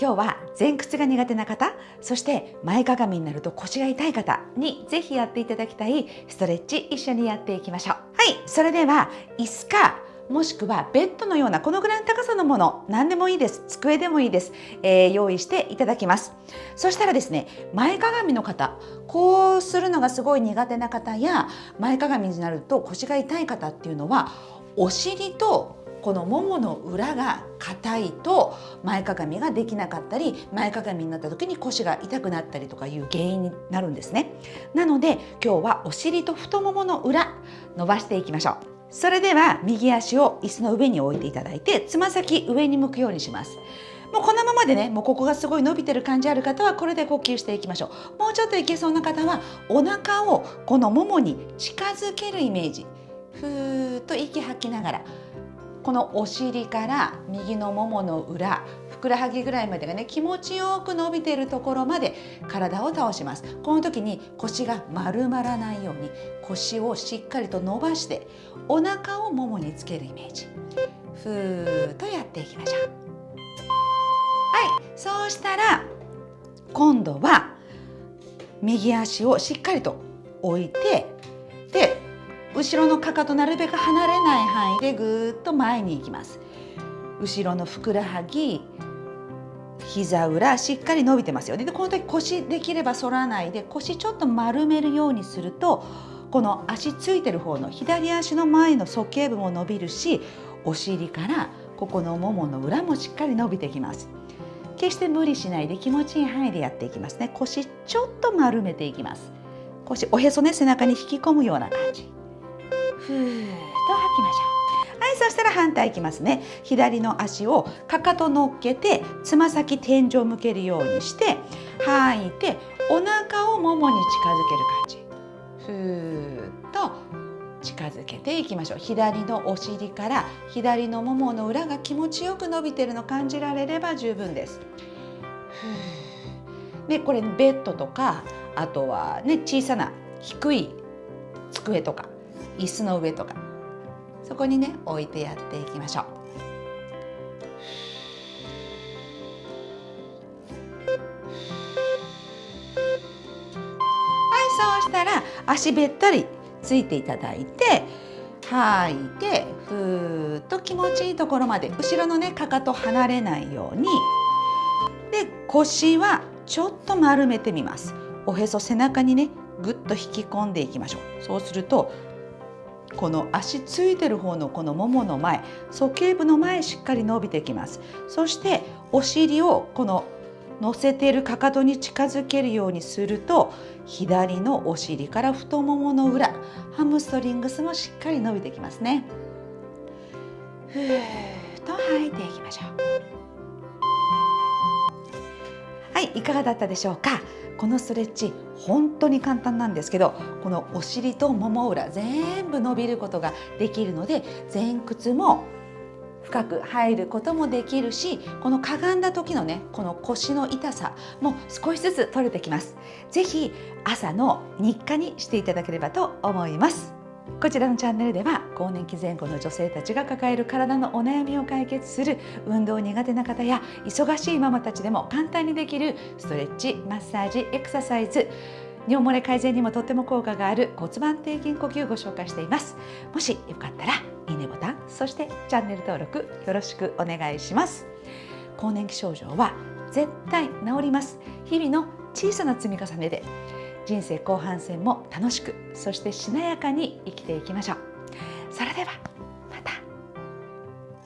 今日は前屈が苦手な方そして前かがみになると腰が痛い方にぜひやっていただきたいストレッチ一緒にやっていきましょう。はい。それでは椅子かもしくはベッドのようなこのぐらいの高さのもの何でもいいです。机でもいいです、えー、用意していただきます。そしたらですね前かがみの方こうするのがすごい苦手な方や前かがみになると腰が痛い方っていうのはお尻とこのももの裏が硬いと前かがみができなかったり前かがみになった時に腰が痛くなったりとかいう原因になるんですね。なので今日はお尻と太ももの裏伸ばしていきましょう。それでは右足を椅子の上に置いていただいてつま先上に向くようにします。もうこのままでねもうここがすごい伸びてる感じある方はこれで呼吸していきましょう。もうちょっといけそうな方はお腹をこのももに近づけるイメージ。ふーっと息吐きながらこのお尻から右のももの裏ふくらはぎぐらいまでがね気持ちよく伸びているところまで体を倒します。この時に腰が丸まらないように腰をしっかりと伸ばしてお腹をももにつけるイメージ。ふーっとやっていきましょう。はい。そうしたら今度は右足をしっかりと置いて後ろのかかとなるべく離れない範囲でぐーっと前に行きます。後ろのふくらはぎ膝裏しっかり伸びてますよ。ねでこの時腰できれば反らないで腰ちょっと丸めるようにするとこの足ついてる方の左足の前の鼠径部も伸びるしお尻からここのももの裏もしっかり伸びてきます。決して無理しないで気持ちいい範囲でやっていきますね。腰ちょっと丸めていきます。腰おへそね背中に引き込むような感じ。ふーっと吐きましょう。はいそしたら反対いきますね。左の足をかかと乗っけてつま先天井向けるようにして吐いてお腹をももに近づける感じ。ふーっと近づけていきましょう。左のお尻から左のももの裏が気持ちよく伸びてるの感じられれば十分です。でこれベッドとかあとはね小さな低い机とか。椅子の上とか。そこにね置いてやっていきましょう。はいそうしたら足べったりついていただいて吐いてふーっと気持ちいいところまで後ろのねかかと離れないように。で腰はちょっと丸めてみます。おへそ背中にねぐっと引き込んでいきましょう。そうするとこの足ついてる方のこのももの前鼠径部の前しっかり伸びてきます。そしてお尻をこの乗せているかかとに近づけるようにすると左のお尻から太ももの裏ハムストリングスもしっかり伸びてきますね。ふーっと吐いていきましょう。はいいかがだったでしょうか？このストレッチ本当に簡単なんですけどこのお尻ともも裏全部伸びることができるので前屈も深く入ることもできるしこのかがんだ時のねこの腰の痛さも少しずつ取れてきます。是非朝の日課にしていただければと思います。こちらのチャンネルでは更年期前後の女性たちが抱える体のお悩みを解決する運動苦手な方や忙しいママたちでも簡単にできるストレッチマッサージエクササイズ尿漏れ改善にもとっても効果がある骨盤底筋呼吸をご紹介しています。もしよかったらいいねボタンそしてチャンネル登録よろしくお願いします。更年期症状は絶対治ります。日々の小さな積み重ねで人生後半戦も楽しくそしてしなやかに生きていきましょう。それでは。